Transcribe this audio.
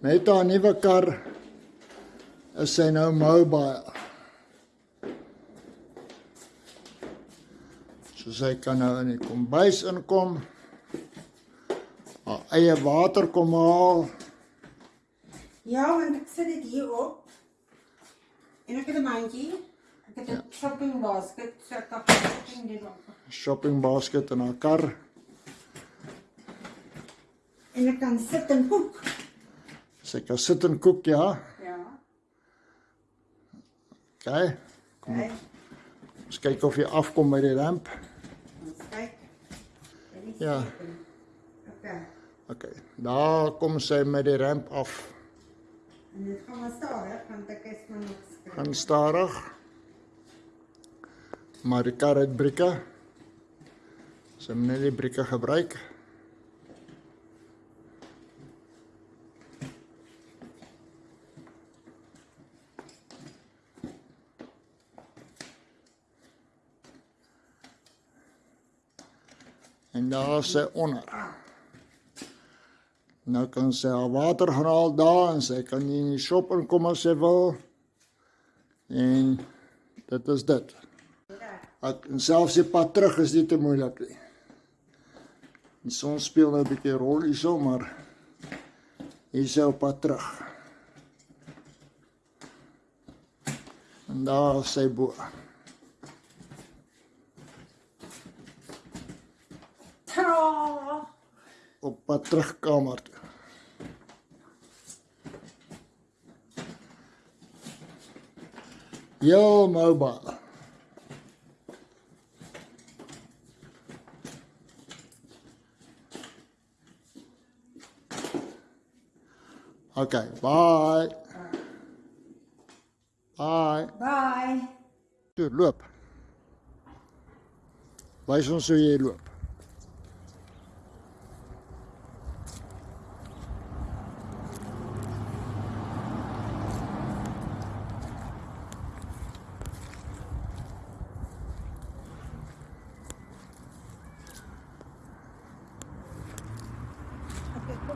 Met haar nuwe kar is sy nou mobile. So sy kan nou in die kombuis inkom. Haar eie water kom haal. Ja, want ek sit dit hier op. En ek het 'n mandjie. Ek het 'n ja. shopping basket, so ek kan shopping op. Shopping basket in haar kar. En ek kan sit en kook. Sy kan sit en kook, ja. Ja. OK. Kom. Okay. Ons kyk of jy afkom by die ramp. Ons kyk. Ja. Okay. OK. Daar kom sy met die ramp af. En dit gaan maar stadig want ek is maar nog skryf. Gaan stadig. Maar die kar het brieke. Sy moet net die brieke gebruik. En daar sy onder. Nou kan sy haar water gaan haal daar en sy kan in die shop inkom as sy wil. En dit is dit. Ek en selfs die pad terug is nie te moeilik nie. Die son speel nou 'n bietjie rol hierso, maar hier is op pad terug. En daar sy bo. Tra! Op pad terug kamer toe. Yo mobile. Okay, bye. Bye. Bye. Toe loop. Wys ons hoe jy loop.